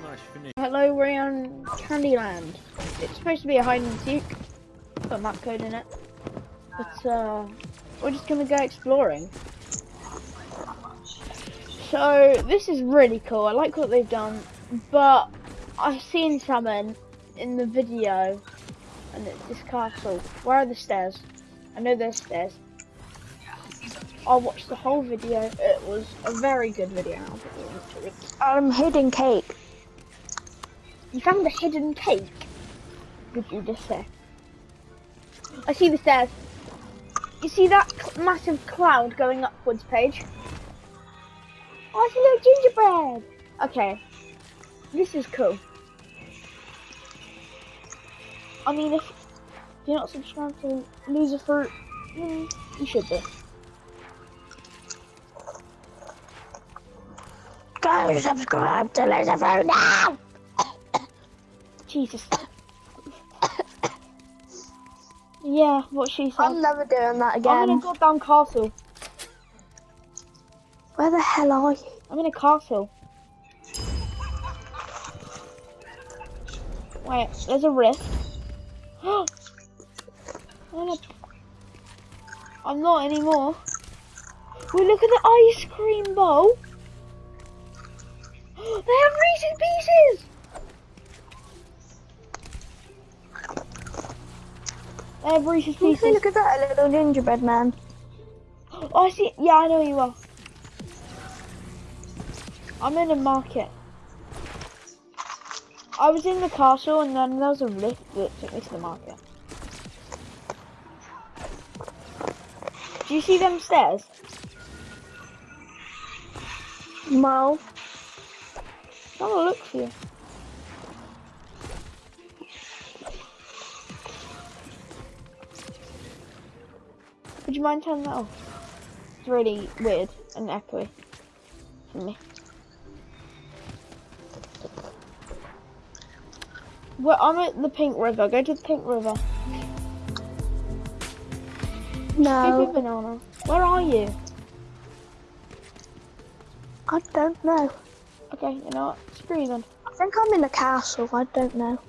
pretty much finished. Hello, we're on Candyland. It's supposed to be a hide and seek. Got map code in it. But uh, we're just gonna go exploring. So this is really cool. I like what they've done, but I've seen something in the video, and it's this castle. Where are the stairs? I know there's stairs. I watched the whole video. It was a very good video. I'm put the link to it. Um, hidden cake. You found a hidden cake. Did you just say? I see the stairs. You see that cl- massive cloud going upwards, Paige? Oh, it's a little gingerbread. Okay, this is cool. I mean, if you're not subscribed to Loserfruit, mm, you should be. Go subscribe to Loserfruit now! Jesus. yeah, what she said. I'm never doing that again. I'm in a goddamn castle. Where the hell are you? I'm in a castle. Wait, there's a rift. I'm not anymore. Wait, look at the ice cream bowl. They have Reese's Pieces. They have Reese's Can you Pieces. look at that little gingerbread man. Oh, I see. Yeah, I know you are. I'm in a market. I was in the castle and then there was a lift that took me to the market. Do you see them stairs? No. Have a look for you. Would you mind turning that off? It's really weird and echoey for me. Well, I'm at the Pink River. Go to the Pink River. No. banana. Where are you? I don't know. Okay, you know what? Screw you then. I think I'm in a castle. I don't know.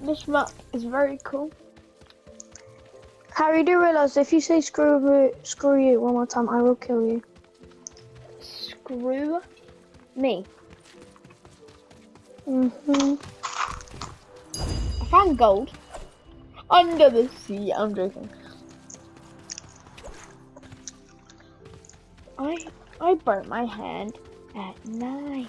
This map is very cool. Harry, do you realise if you say screw you, screw you one more time, I will kill you. Screw me. Mm-hmm. I found gold. Under the sea. I'm joking. I I burnt my hand at night.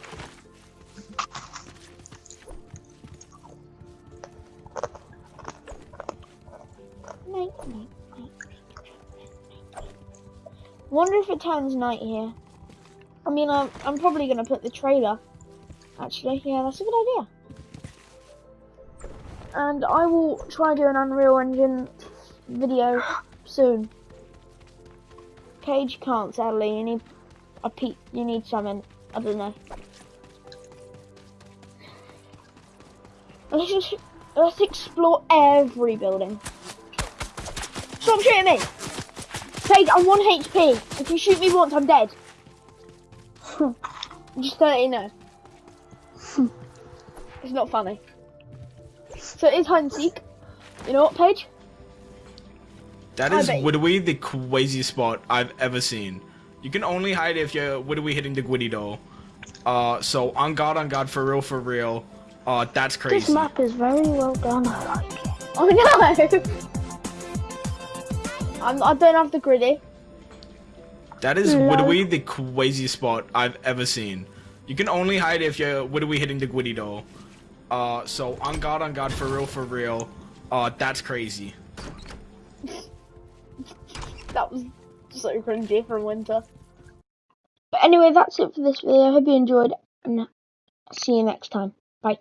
Wonder if it turns night here. I mean, I'm, I'm probably gonna put the trailer. Actually, yeah, that's a good idea. And I will try do an Unreal Engine video soon. Cage can't sadly. You need a pe- You need something. I don't know. Let's just let's explore every building. Stop shooting me! Paige, I'm one HP. If you shoot me once, I'm dead. just to let you know. it's not funny. So it is hide and seek. You know what, Paige? That is I is bet the craziest spot I've ever seen. You can only hide if you're literally hitting the Gwitty doll. Uh, so on God, on God, for real, for real. Uh, that's crazy. This map is very well done. I like it. Oh no! I'm, I don't have the gritty. That is No. the craziest spot I've ever seen. You can only hide if you're literally hitting the Gwitty doll. Uh, so on God, on God, for real, for real. Uh, that's crazy. That was so cringy from winter. But anyway, that's it for this video. I hope you enjoyed, and see you next time. Bye.